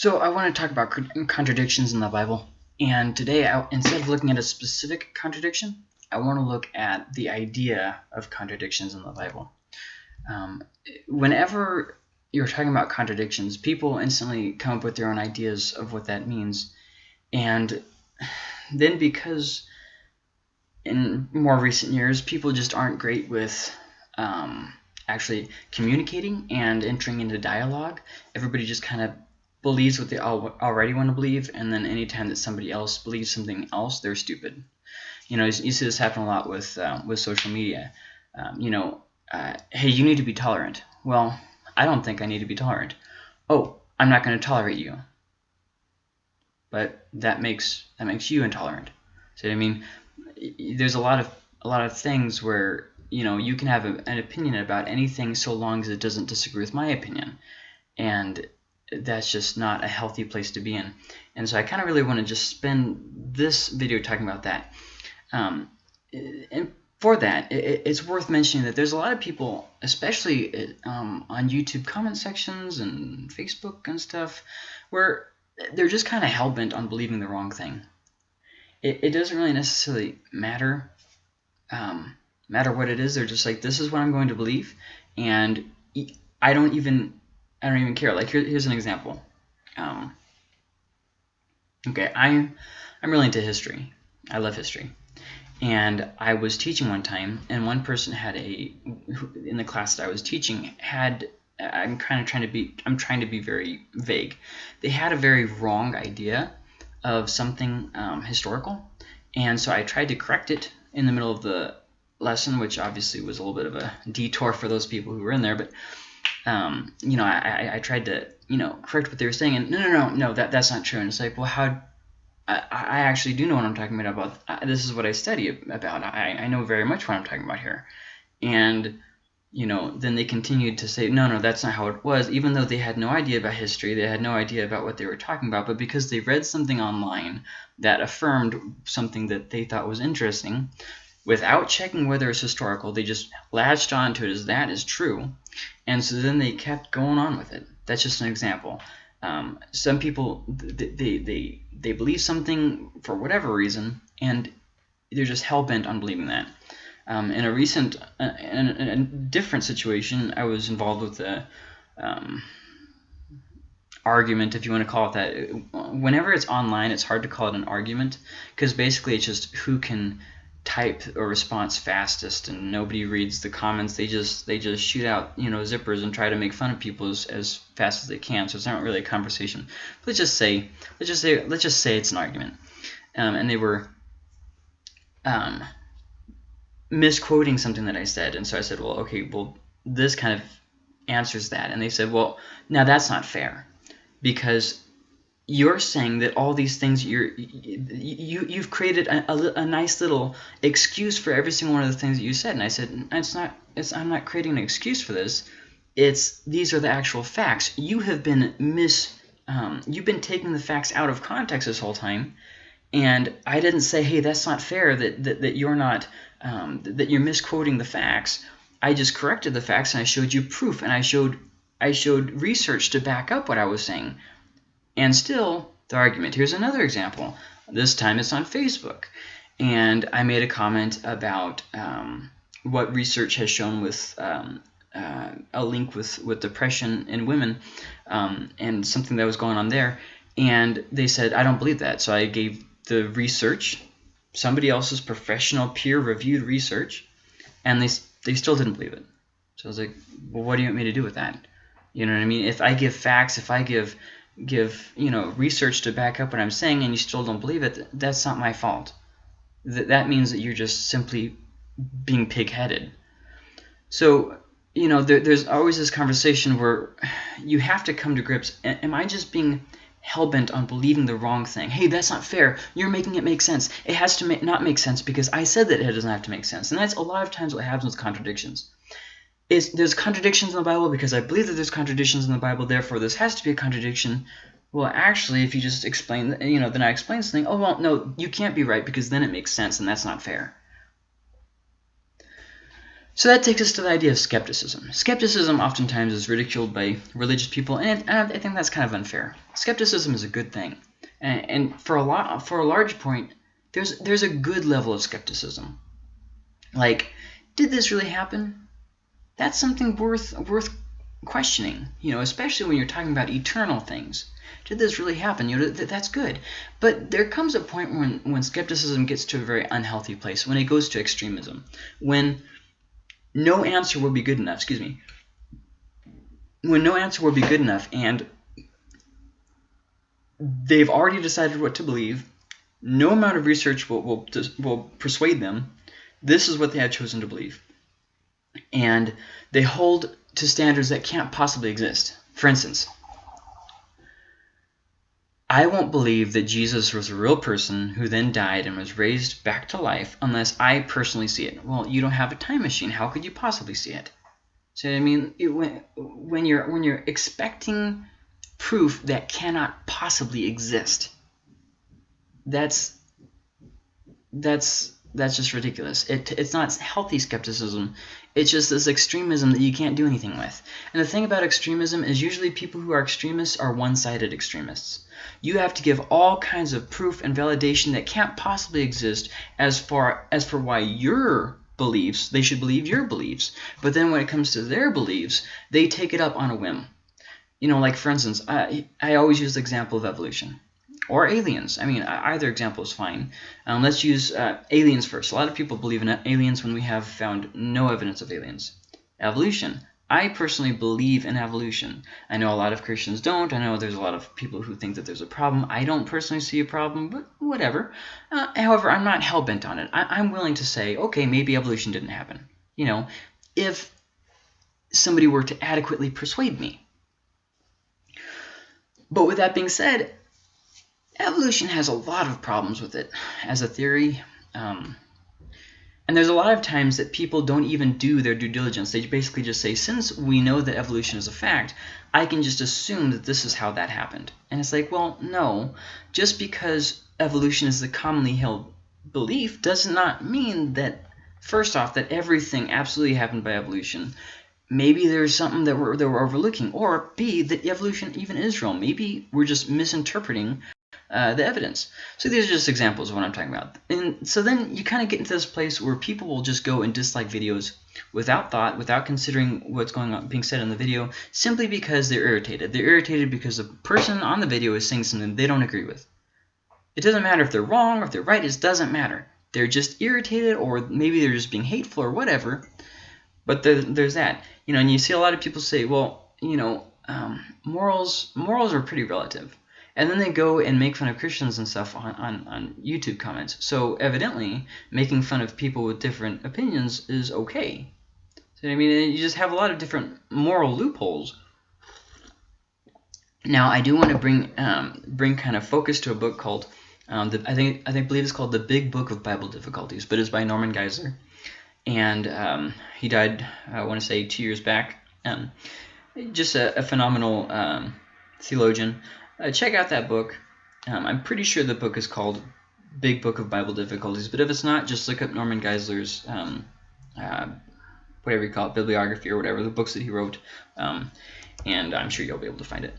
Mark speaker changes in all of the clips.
Speaker 1: So I want to talk about contradictions in the Bible. And today, I, instead of looking at a specific contradiction, I want to look at the idea of contradictions in the Bible. Um, whenever you're talking about contradictions, people instantly come up with their own ideas of what that means. And then because in more recent years, people just aren't great with um, actually communicating and entering into dialogue, everybody just kind of believes what they already want to believe, and then anytime that somebody else believes something else, they're stupid. You know, you see this happen a lot with uh, with social media. Um, you know, uh, hey, you need to be tolerant. Well, I don't think I need to be tolerant. Oh, I'm not going to tolerate you. But that makes that makes you intolerant. So I mean, there's a lot of a lot of things where you know you can have a, an opinion about anything so long as it doesn't disagree with my opinion, and that's just not a healthy place to be in. And so I kind of really want to just spend this video talking about that. Um, and for that, it, it's worth mentioning that there's a lot of people, especially um, on YouTube comment sections and Facebook and stuff, where they're just kind of hell-bent on believing the wrong thing. It, it doesn't really necessarily matter um, matter what it is. They're just like, this is what I'm going to believe, and I don't even I don't even care. Like here, here's an example. Um, okay, I'm I'm really into history. I love history, and I was teaching one time, and one person had a in the class that I was teaching had. I'm kind of trying to be. I'm trying to be very vague. They had a very wrong idea of something um, historical, and so I tried to correct it in the middle of the lesson, which obviously was a little bit of a detour for those people who were in there, but um, you know, I, I, tried to, you know, correct what they were saying, and no, no, no, no, that that's not true. And it's like, well, how? I, I actually do know what I'm talking about. about this is what I study about. I, I know very much what I'm talking about here. And you know, then they continued to say, no, no, that's not how it was, even though they had no idea about history, they had no idea about what they were talking about, but because they read something online that affirmed something that they thought was interesting, without checking whether it's historical, they just latched onto it as that is true, and so then they kept going on with it. That's just an example. Um, some people they, they they believe something for whatever reason, and they're just hell bent on believing that. Um, in a recent, uh, in, a, in, a, different situation, I was involved with a um, argument, if you want to call it that. Whenever it's online, it's hard to call it an argument because basically it's just who can type a response fastest and nobody reads the comments. They just they just shoot out you know zippers and try to make fun of people as, as fast as they can. So it's not really a conversation. Let's just say let's just say let's just say it's an argument. Um, and they were um, misquoting something that I said. And so I said well okay well this kind of answers that. And they said well now that's not fair because you're saying that all these things you're you you've created a, a, a, nice little excuse for every single one of the things that you said. And i said it's not it's i'm not creating an excuse for this. It's these are the actual facts. You have been mis um, you've been taking the facts out of context this whole time. And i didn't say hey that's not fair that that, that you're not um, that you're misquoting the facts. I just corrected the facts and i showed you proof. And i showed i showed research to back up what i was saying and still, the argument. Here's another example. This time it's on Facebook. And I made a comment about um, what research has shown with um, uh, a link with, with depression in women um, and something that was going on there. And they said, I don't believe that. So I gave the research, somebody else's professional peer-reviewed research, and they, they still didn't believe it. So I was like, well, what do you want me to do with that? You know what I mean? If I give facts, if I give give you know research to back up what I'm saying and you still don't believe it, that's not my fault. That that means that you're just simply being pig-headed. So you know there, there's always this conversation where you have to come to grips. Am I just being hell-bent on believing the wrong thing? Hey, that's not fair. You're making it make sense. It has to make, not make sense because I said that it doesn't have to make sense. And that's a lot of times what happens with contradictions is there's contradictions in the Bible because I believe that there's contradictions in the Bible, therefore this has to be a contradiction. Well, actually, if you just explain, you know, then I explain something, oh, well, no, you can't be right because then it makes sense and that's not fair. So that takes us to the idea of skepticism. Skepticism oftentimes is ridiculed by religious people, and I think that's kind of unfair. Skepticism is a good thing, and, and for a lot, for a large point, there's there's a good level of skepticism. Like, did this really happen? That's something worth worth questioning. You know, especially when you're talking about eternal things. Did this really happen? You know, th that's good. But there comes a point when when skepticism gets to a very unhealthy place, when it goes to extremism, when no answer will be good enough. Excuse me. When no answer will be good enough, and they've already decided what to believe, no amount of research will, will, will persuade them. This is what they have chosen to believe. And they hold to standards that can't possibly exist. For instance, I won't believe that Jesus was a real person who then died and was raised back to life unless I personally see it. Well, you don't have a time machine. How could you possibly see it? So I mean, it, when when you're when you're expecting proof that cannot possibly exist, that's that's that's just ridiculous. It, it's not healthy skepticism. It's just this extremism that you can't do anything with. And the thing about extremism is usually people who are extremists are one-sided extremists. You have to give all kinds of proof and validation that can't possibly exist as far as for why your beliefs, they should believe your beliefs. But then when it comes to their beliefs, they take it up on a whim. You know, like for instance, I, I always use the example of evolution or aliens. I mean, either example is fine. Um, let's use uh, aliens first. A lot of people believe in aliens when we have found no evidence of aliens. Evolution. I personally believe in evolution. I know a lot of Christians don't. I know there's a lot of people who think that there's a problem. I don't personally see a problem, but whatever. Uh, however, I'm not hell-bent on it. I I'm willing to say, okay, maybe evolution didn't happen. You know, if somebody were to adequately persuade me. But with that being said, evolution has a lot of problems with it as a theory. Um, and there's a lot of times that people don't even do their due diligence. They basically just say, since we know that evolution is a fact, I can just assume that this is how that happened. And it's like, well, no. Just because evolution is the commonly held belief does not mean that, first off, that everything absolutely happened by evolution. Maybe there's something that we're, that we're overlooking. Or B, that evolution even is real. Maybe we're just misinterpreting uh, the evidence. So these are just examples of what I'm talking about. And so then you kind of get into this place where people will just go and dislike videos without thought, without considering what's going on being said in the video, simply because they're irritated. They're irritated because the person on the video is saying something they don't agree with. It doesn't matter if they're wrong or if they're right. It doesn't matter. They're just irritated or maybe they're just being hateful or whatever. But there, there's that. You know, and you see a lot of people say, well, you know, um, morals morals are pretty relative and then they go and make fun of Christians and stuff on, on, on YouTube comments. So evidently, making fun of people with different opinions is okay. So I mean, you just have a lot of different moral loopholes. Now, I do want to bring um, bring kind of focus to a book called um, the, I think I think believe it's called the Big Book of Bible Difficulties, but it's by Norman Geisler, and um, he died I want to say two years back. Um, just a, a phenomenal um, theologian uh, check out that book. Um, I'm pretty sure the book is called Big Book of Bible Difficulties, but if it's not, just look up Norman Geisler's, um, uh, whatever you call it, bibliography or whatever, the books that he wrote, um, and I'm sure you'll be able to find it.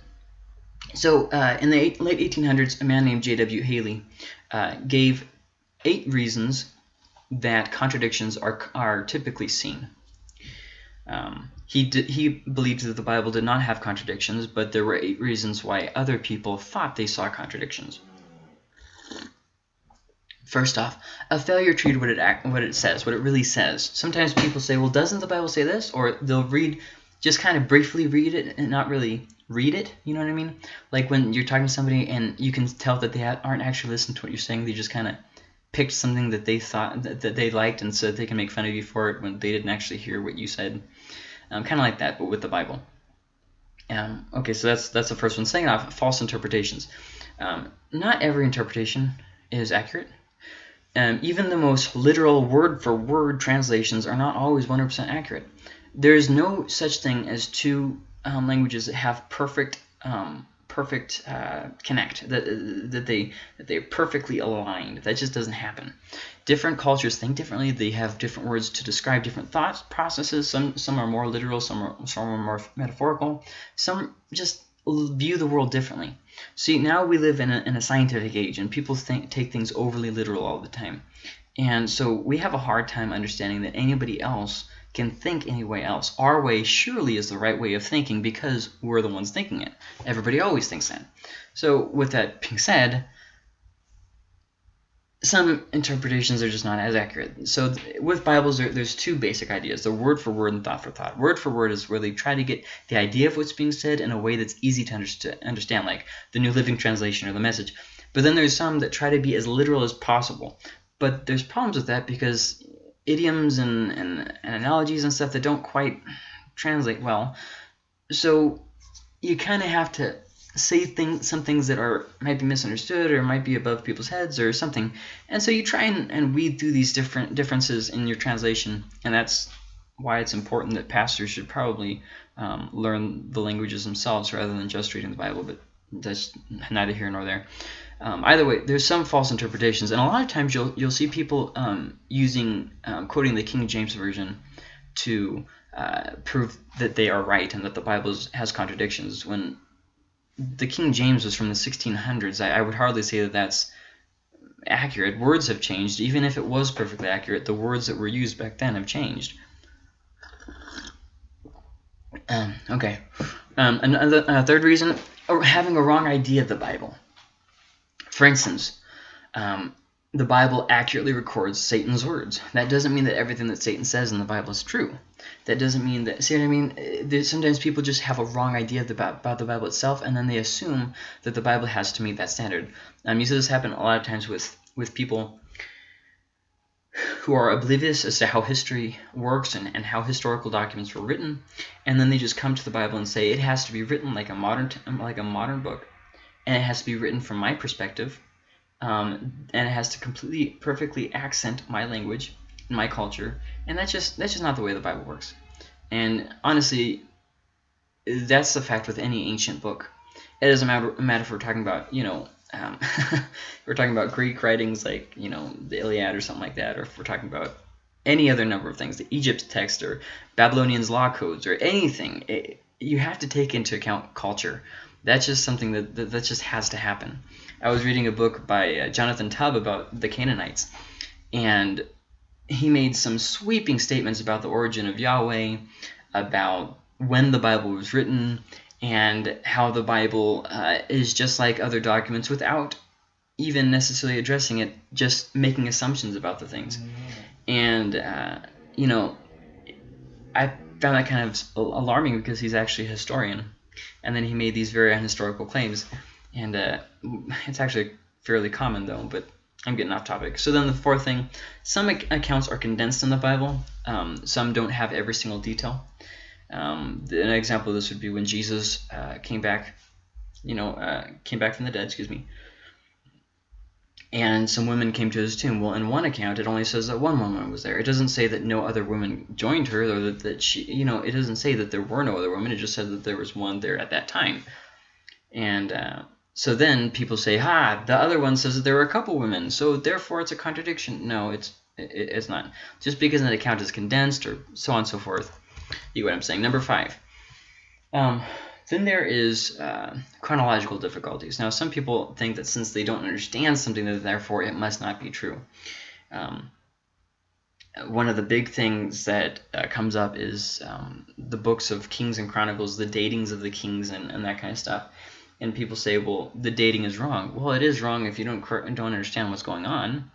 Speaker 1: So uh, in the late 1800s, a man named J.W. Haley uh, gave eight reasons that contradictions are, are typically seen. Um, he, he believed that the Bible did not have contradictions, but there were eight reasons why other people thought they saw contradictions. First off, a failure to read what it, act, what it says, what it really says. Sometimes people say, well, doesn't the Bible say this? Or they'll read, just kind of briefly read it and not really read it, you know what I mean? Like when you're talking to somebody and you can tell that they aren't actually listening to what you're saying, they just kind of picked something that they thought that, that they liked and so they can make fun of you for it when they didn't actually hear what you said. Um, kind of like that, but with the Bible. Um, okay, so that's that's the first one. Saying off, false interpretations. Um, not every interpretation is accurate. Um, even the most literal word-for-word -word translations are not always 100% accurate. There is no such thing as two um, languages that have perfect um, perfect uh, connect that that they that they're perfectly aligned. That just doesn't happen. Different cultures think differently. They have different words to describe different thought processes. Some some are more literal. Some are some are more metaphorical. Some just view the world differently. See, now we live in a, in a scientific age, and people think, take things overly literal all the time. And so we have a hard time understanding that anybody else can think any way else. Our way surely is the right way of thinking because we're the ones thinking it. Everybody always thinks that. So with that being said, some interpretations are just not as accurate. So with Bibles, there, there's two basic ideas, the word for word and thought for thought. Word for word is where they try to get the idea of what's being said in a way that's easy to understand, like the New Living Translation or the Message. But then there's some that try to be as literal as possible. But there's problems with that because idioms and, and, and analogies and stuff that don't quite translate well. So you kind of have to say things, some things that are might be misunderstood or might be above people's heads or something. And so you try and, and weed through these different differences in your translation, and that's why it's important that pastors should probably um, learn the languages themselves rather than just reading the Bible. But that's neither here nor there. Um, either way, there's some false interpretations, and a lot of times you'll you'll see people um, using um, quoting the King James version to uh, prove that they are right and that the Bible has contradictions when the King James was from the 1600s. I, I would hardly say that that's accurate. Words have changed. Even if it was perfectly accurate, the words that were used back then have changed. Um, okay. Um, another uh, third reason, having a wrong idea of the Bible. For instance, um, the Bible accurately records Satan's words. That doesn't mean that everything that Satan says in the Bible is true. That doesn't mean that, see what I mean? Uh, there's, sometimes people just have a wrong idea about, about the Bible itself, and then they assume that the Bible has to meet that standard. Um, you see this happen a lot of times with, with people who are oblivious as to how history works and, and how historical documents were written, and then they just come to the Bible and say it has to be written like a modern like a modern book, and it has to be written from my perspective, um, and it has to completely perfectly accent my language and my culture and that's just that's just not the way the bible works. And honestly that's the fact with any ancient book. It doesn't matter, matter if we're talking about you know um, we're talking about greek writings like you know the iliad or something like that or if we're talking about any other number of things the egypt text or babylonians law codes or anything it, you have to take into account culture that's just something that, that, that just has to happen i was reading a book by uh, jonathan tubb about the canaanites and he made some sweeping statements about the origin of Yahweh, about when the Bible was written, and how the Bible uh, is just like other documents without even necessarily addressing it, just making assumptions about the things. Mm-hmm. And, uh, you know, I found that kind of alarming because he's actually a historian. And then he made these very unhistorical claims. And uh, it's actually fairly common, though, but I'm getting off topic. So then the fourth thing, some accounts are condensed in the Bible. Um, some don't have every single detail. Um, an example of this would be when Jesus uh, came back, you know, uh, came back from the dead, excuse me. And some women came to his tomb. Well, in one account, it only says that one woman was there. It doesn't say that no other women joined her, or that, that she, you know, it doesn't say that there were no other women. It just said that there was one there at that time. And uh, so then people say, ha, the other one says that there were a couple women, so therefore it's a contradiction. No, it's it, it's not. Just because an account is condensed or so on and so forth. You get what I'm saying. Number five. Um, then there is uh, chronological difficulties. Now, some people think that since they don't understand something, that therefore it must not be true. Um, one of the big things that uh, comes up is um, the books of Kings and Chronicles, the datings of the kings and, and that kind of stuff and people say, well, the dating is wrong. Well, it is wrong if you don't don't understand what's going on.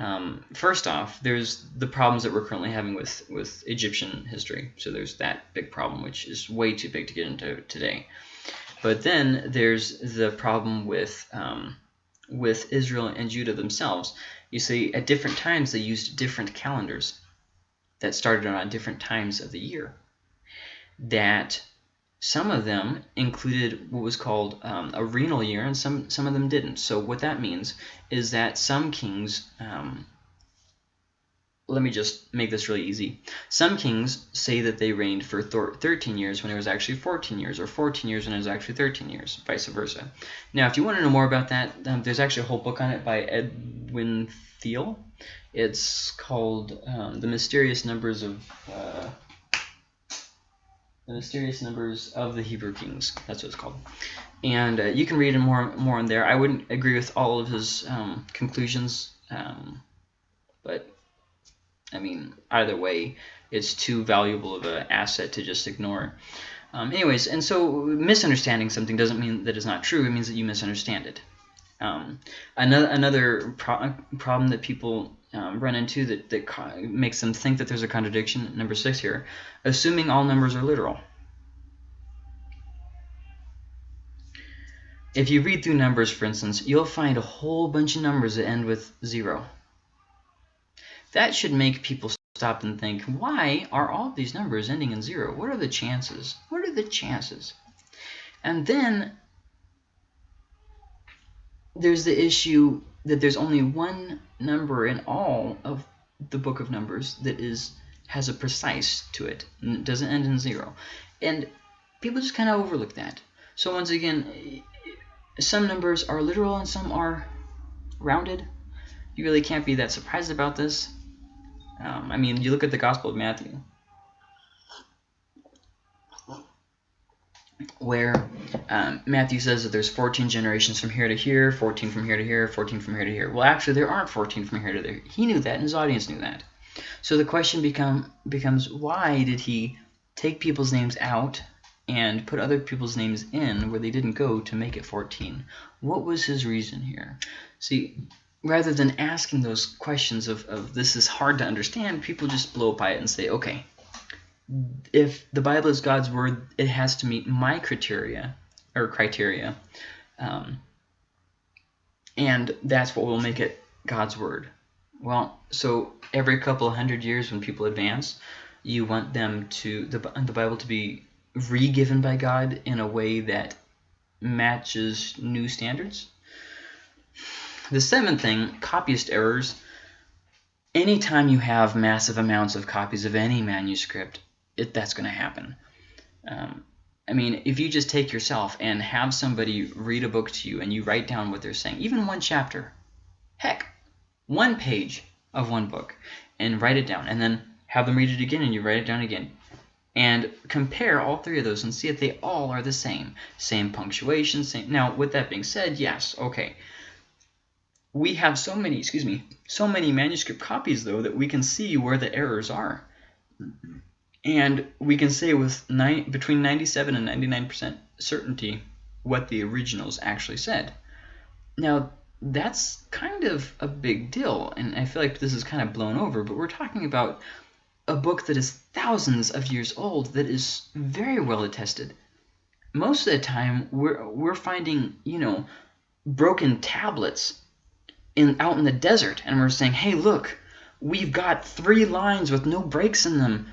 Speaker 1: Um, first off, there's the problems that we're currently having with with Egyptian history. So there's that big problem, which is way too big to get into today. But then there's the problem with um, with Israel and Judah themselves. You see, at different times they used different calendars that started on different times of the year. That some of them included what was called um, a regnal year, and some, some of them didn't. So what that means is that some kings um, let me just make this really easy. Some kings say that they reigned for 13 years when it was actually 14 years, or 14 years when it was actually 13 years, vice versa. Now, if you want to know more about that, um, there's actually a whole book on it by Edwin Thiele. It's called um, The Mysterious Numbers of... Uh, the Mysterious Numbers of the Hebrew Kings. That's what it's called. And uh, you can read more more in there. I wouldn't agree with all of his um, conclusions, um, but I mean, either way, it's too valuable of an asset to just ignore. Um, anyways, and so misunderstanding something doesn't mean that it's not true. It means that you misunderstand it. Um, another another pro problem that people um, run into that, that makes them think that there's a contradiction, number six here, assuming all numbers are literal. If you read through numbers, for instance, you'll find a whole bunch of numbers that end with zero. That should make people stop and think, why are all these numbers ending in zero? What are the chances? What are the chances? And then there's the issue that there's only one number in all of the book of Numbers that is has a precise to it and it doesn't end in zero. And people just kind of overlook that. So once again, some numbers are literal and some are rounded. You really can't be that surprised about this. Um, I mean, you look at the Gospel of Matthew, where um, Matthew says that there's 14 generations from here to here, 14 from here to here, 14 from here to here. Well, actually, there aren't 14 from here to there. He knew that, and his audience knew that. So the question become becomes, why did he take people's names out and put other people's names in where they didn't go to make it 14? What was his reason here? See, rather than asking those questions of, of this is hard to understand, people just blow by it and say, okay, if the Bible is God's word, it has to meet my criteria or criteria. Um, and that's what will make it God's word. Well, so every couple of hundred years when people advance, you want them to the, the Bible to be re-given by God in a way that matches new standards. The seventh thing, copyist errors. Anytime you have massive amounts of copies of any manuscript, it, that's going to happen. Um, I mean, if you just take yourself and have somebody read a book to you and you write down what they're saying, even one chapter, heck, one page of one book, and write it down, and then have them read it again and you write it down again. And compare all three of those and see if they all are the same. Same punctuation, same... Now, with that being said, yes, okay we have so many, excuse me, so many manuscript copies, though, that we can see where the errors are. And we can say with between 97 and 99% certainty what the originals actually said. Now, that's kind of a big deal, and I feel like this is kind of blown over, but we're talking about a book that is thousands of years old that is very well attested. Most of the time, we're, we're finding, you know, broken tablets in out in the desert and we're saying, hey, look, we've got three lines with no breaks in them.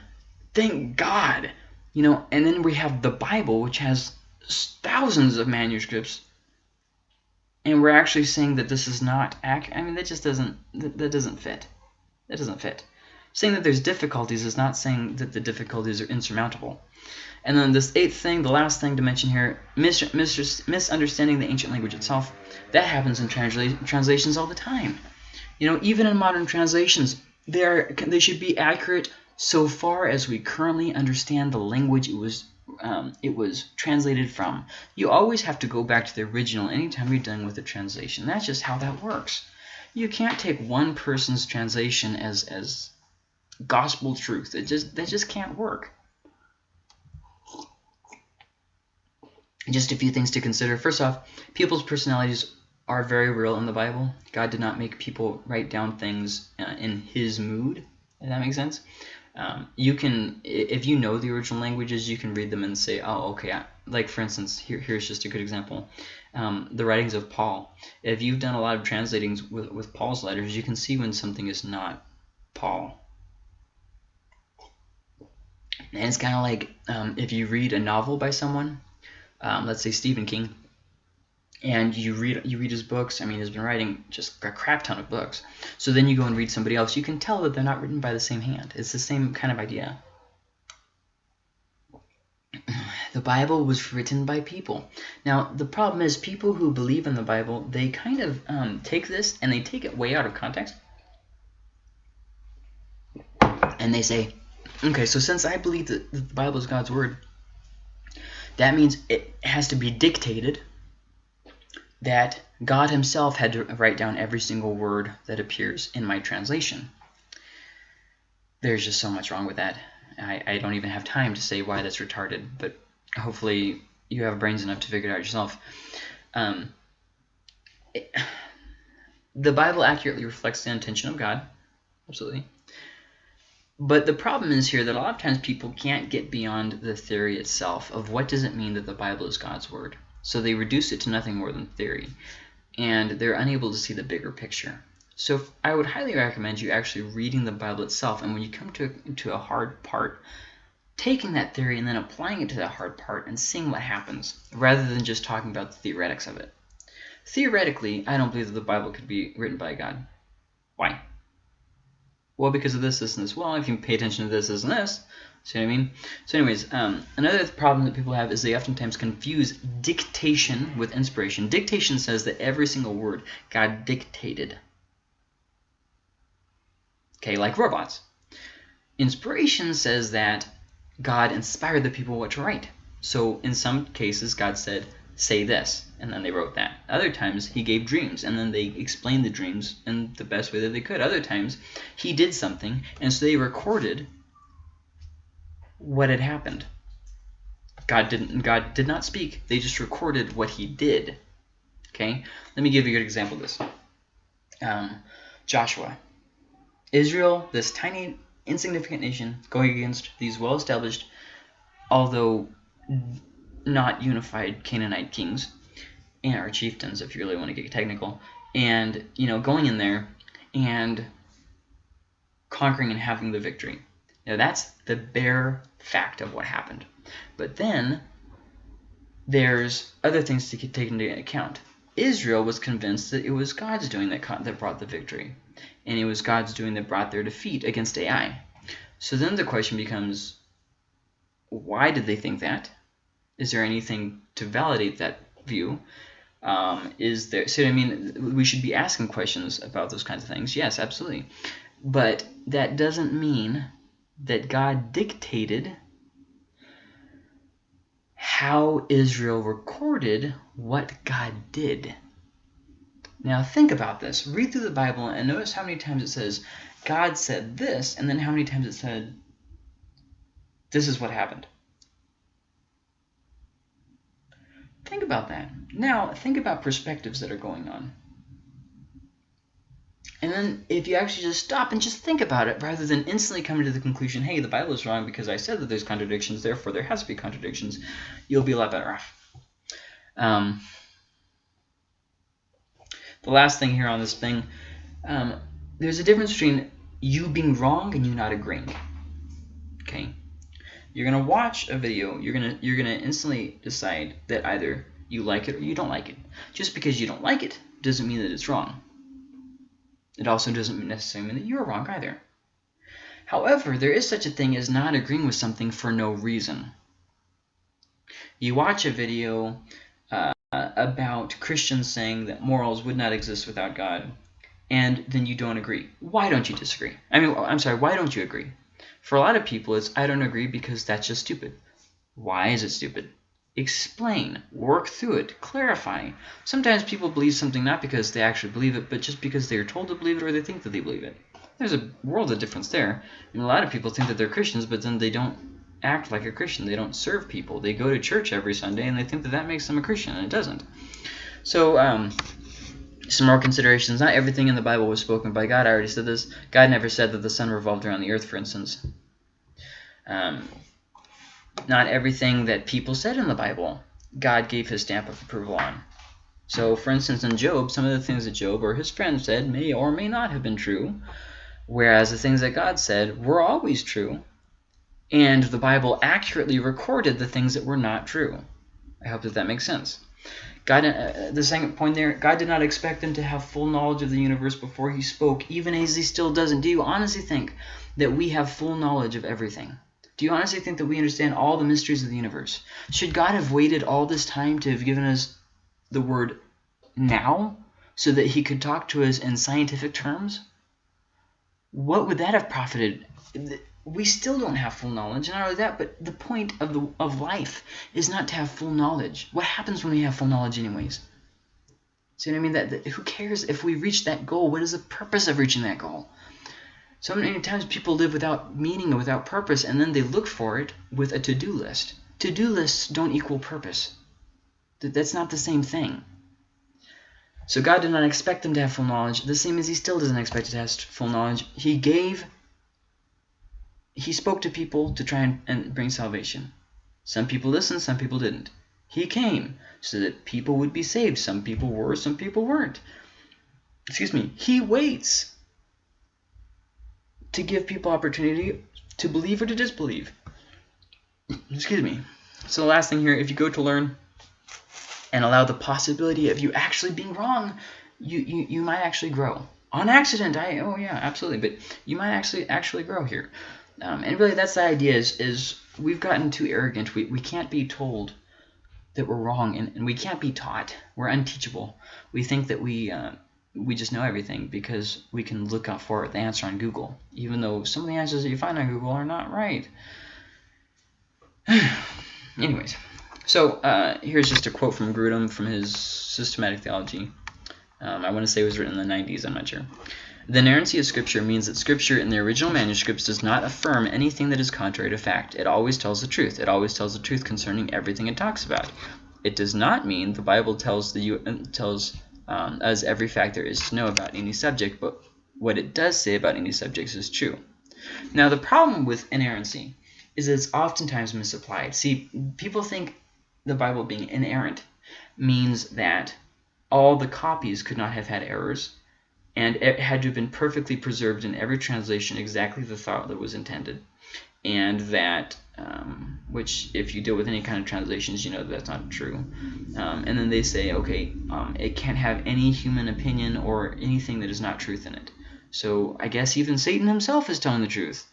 Speaker 1: Thank God. You know, and then we have the Bible, which has thousands of manuscripts, and we're actually saying that this is not accurate. I mean, that just doesn't that, that doesn't fit. That doesn't fit. Saying that there's difficulties is not saying that the difficulties are insurmountable. And then this eighth thing, the last thing to mention here, mis mis misunderstanding the ancient language itself. That happens in transla translations all the time. You know, even in modern translations, they, are, they should be accurate so far as we currently understand the language it was um, it was translated from. You always have to go back to the original anytime you're dealing with a translation. That's just how that works. You can't take one person's translation as as gospel truth. It just that just can't work. just a few things to consider. First off, people's personalities are very real in the Bible. God did not make people write down things uh, in his mood, if that makes sense. Um, you can, if you know the original languages, you can read them and say, oh, okay. Like, for instance, here, here's just a good example. Um, the writings of Paul. If you've done a lot of translating with, with Paul's letters, you can see when something is not Paul. And it's kind of like um, if you read a novel by someone, um, let's say Stephen King, and you read you read his books. I mean, he's been writing just a crap ton of books. So then you go and read somebody else. You can tell that they're not written by the same hand. It's the same kind of idea. The Bible was written by people. Now, the problem is people who believe in the Bible, they kind of um, take this and they take it way out of context. And they say, okay, so since I believe that the Bible is God's word, that means it has to be dictated that God himself had to write down every single word that appears in my translation. There's just so much wrong with that. I, I don't even have time to say why that's retarded, but hopefully you have brains enough to figure it out yourself. Um, it, the Bible accurately reflects the intention of God, absolutely. But the problem is here that a lot of times people can't get beyond the theory itself of what does it mean that the Bible is God's word. So they reduce it to nothing more than theory, and they're unable to see the bigger picture. So I would highly recommend you actually reading the Bible itself, and when you come to, to a hard part, taking that theory and then applying it to that hard part and seeing what happens, rather than just talking about the theoretics of it. Theoretically, I don't believe that the Bible could be written by God. Why? Well, because of this, this, and this. Well, if you pay attention to this, this, and this, see what I mean? So anyways, um, another problem that people have is they oftentimes confuse dictation with inspiration. Dictation says that every single word God dictated. Okay, like robots. Inspiration says that God inspired the people what to write. So in some cases, God said, say this, and then they wrote that. Other times, he gave dreams, and then they explained the dreams in the best way that they could. Other times, he did something, and so they recorded what had happened. God didn't. God did not speak. They just recorded what he did. Okay. Let me give you a good example of this. Um, Joshua, Israel, this tiny, insignificant nation, going against these well-established, although not unified Canaanite kings, and our chieftains, if you really want to get technical, and you know, going in there and conquering and having the victory. Now that's the bare fact of what happened. But then there's other things to take into account. Israel was convinced that it was God's doing that, that brought the victory. And it was God's doing that brought their defeat against Ai. So then the question becomes, why did they think that? Is there anything to validate that view? Um, is there? So I mean, we should be asking questions about those kinds of things. Yes, absolutely. But that doesn't mean that God dictated how Israel recorded what God did. Now think about this. Read through the Bible and notice how many times it says God said this, and then how many times it said this is what happened. Think about that. Now, think about perspectives that are going on. And then if you actually just stop and just think about it, rather than instantly coming to the conclusion, hey, the Bible is wrong because I said that there's contradictions, therefore there has to be contradictions, you'll be a lot better off. Um, the last thing here on this thing, um, there's a difference between you being wrong and you not agreeing. Okay? You're gonna watch a video. You're gonna you're gonna instantly decide that either you like it or you don't like it. Just because you don't like it doesn't mean that it's wrong. It also doesn't necessarily mean that you're wrong either. However, there is such a thing as not agreeing with something for no reason. You watch a video uh, about Christians saying that morals would not exist without God, and then you don't agree. Why don't you disagree? I mean, I'm sorry, why don't you agree? For a lot of people, it's I don't agree because that's just stupid. Why is it stupid? Explain, work through it, clarify. Sometimes people believe something not because they actually believe it, but just because they are told to believe it or they think that they believe it. There's a world of difference there. Mean, a lot of people think that they're Christians, but then they don't act like a Christian. They don't serve people. They go to church every Sunday, and they think that that makes them a Christian, and it doesn't. So, um, some more considerations. Not everything in the Bible was spoken by God. I already said this. God never said that the sun revolved around the earth, for instance. Um, not everything that people said in the Bible, God gave his stamp of approval on. So, for instance, in Job, some of the things that Job or his friends said may or may not have been true, whereas the things that God said were always true, and the Bible accurately recorded the things that were not true. I hope that that makes sense. God, uh, the second point there, God did not expect them to have full knowledge of the universe before he spoke, even as he still doesn't. Do you honestly think that we have full knowledge of everything? Do you honestly think that we understand all the mysteries of the universe? Should God have waited all this time to have given us the word now so that he could talk to us in scientific terms? What would that have profited? We still don't have full knowledge. Not only that, but the point of the of life is not to have full knowledge. What happens when we have full knowledge, anyways? See what I mean? That, that who cares if we reach that goal? What is the purpose of reaching that goal? So many times people live without meaning or without purpose, and then they look for it with a to-do list. To-do lists don't equal purpose. That's not the same thing. So God did not expect them to have full knowledge, the same as he still doesn't expect to have full knowledge. He gave he spoke to people to try and, and bring salvation. Some people listened, some people didn't. He came so that people would be saved. Some people were, some people weren't. Excuse me. He waits to give people opportunity to believe or to disbelieve. Excuse me. So the last thing here, if you go to learn and allow the possibility of you actually being wrong, you, you, you might actually grow. On accident, I oh yeah, absolutely. But you might actually actually grow here. Um, and really, that's the idea is, is we've gotten too arrogant. We, we can't be told that we're wrong, and, and we can't be taught. We're unteachable. We think that we uh, we just know everything because we can look up for the answer on Google, even though some of the answers that you find on Google are not right. Anyways, so uh, here's just a quote from Grudem from his Systematic Theology. Um, I want to say it was written in the 90s, I'm not sure. The inerrancy of Scripture means that Scripture in the original manuscripts does not affirm anything that is contrary to fact. It always tells the truth. It always tells the truth concerning everything it talks about. It does not mean the Bible tells the tells um, us every fact there is to know about any subject, but what it does say about any subjects is true. Now, the problem with inerrancy is that it's oftentimes misapplied. See, people think the Bible being inerrant means that all the copies could not have had errors, and it had to have been perfectly preserved in every translation exactly the thought that was intended. And that um, which if you deal with any kind of translations you know that that's not true. Um, and then they say okay um, it can't have any human opinion or anything that is not truth in it. So I guess even Satan himself is telling the truth.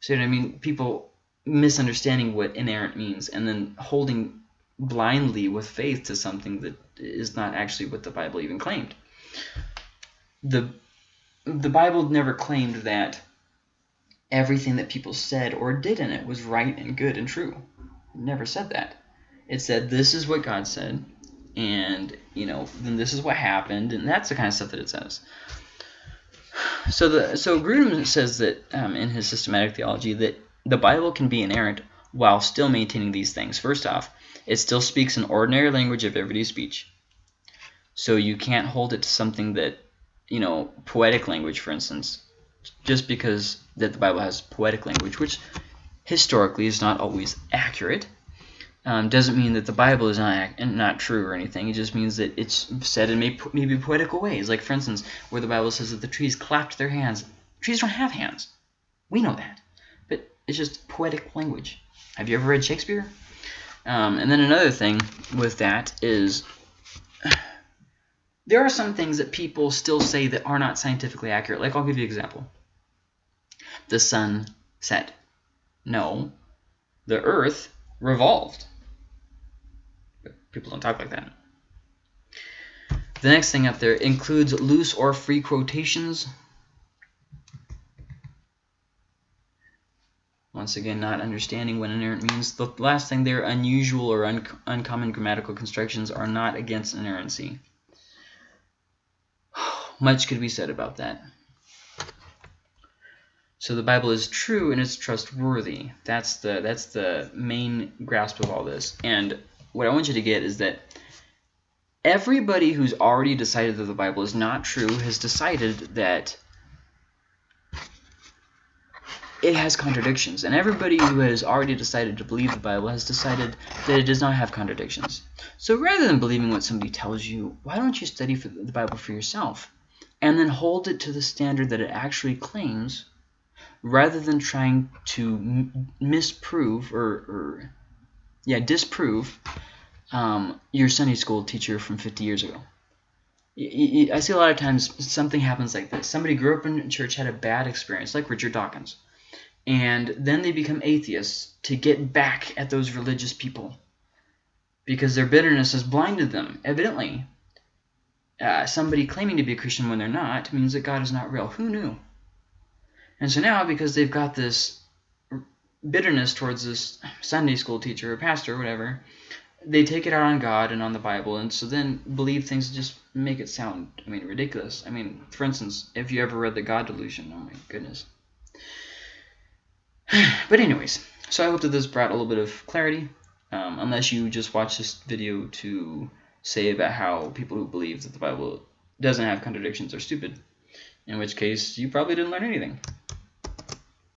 Speaker 1: So I mean? People misunderstanding what inerrant means and then holding blindly with faith to something that is not actually what the Bible even claimed the the Bible never claimed that everything that people said or did in it was right and good and true. It never said that. It said this is what God said, and you know then this is what happened, and that's the kind of stuff that it says. So the so Grudem says that um, in his systematic theology that the Bible can be inerrant while still maintaining these things. First off, it still speaks an ordinary language of everyday speech. So you can't hold it to something that you know, poetic language, for instance, just because that the Bible has poetic language, which historically is not always accurate, um, doesn't mean that the Bible is not not true or anything. It just means that it's said in maybe, poetical ways. Like, for instance, where the Bible says that the trees clapped their hands. Trees don't have hands. We know that. But it's just poetic language. Have you ever read Shakespeare? Um, and then another thing with that is there are some things that people still say that are not scientifically accurate. Like, I'll give you an example. The sun set. No, the earth revolved. People don't talk like that. The next thing up there includes loose or free quotations. Once again, not understanding what inerrant means. The last thing there, unusual or un uncommon grammatical constructions are not against inerrancy. Much could be said about that. So the Bible is true and it's trustworthy. That's the that's the main grasp of all this. And what I want you to get is that everybody who's already decided that the Bible is not true has decided that it has contradictions. And everybody who has already decided to believe the Bible has decided that it does not have contradictions. So rather than believing what somebody tells you, why don't you study the Bible for yourself? And then hold it to the standard that it actually claims rather than trying to misprove or, or yeah disprove um, your Sunday school teacher from 50 years ago. I see a lot of times something happens like this. Somebody grew up in church, had a bad experience, like Richard Dawkins, and then they become atheists to get back at those religious people because their bitterness has blinded them. Evidently, uh, somebody claiming to be a Christian when they're not means that God is not real. Who knew? And so now, because they've got this bitterness towards this Sunday school teacher or pastor or whatever, they take it out on God and on the Bible, and so then believe things just make it sound, I mean, ridiculous. I mean, for instance, if you ever read The God Delusion, oh my goodness. but anyways, so I hope that this brought a little bit of clarity, um, unless you just watch this video to say about how people who believe that the Bible doesn't have contradictions are stupid, in which case you probably didn't learn anything.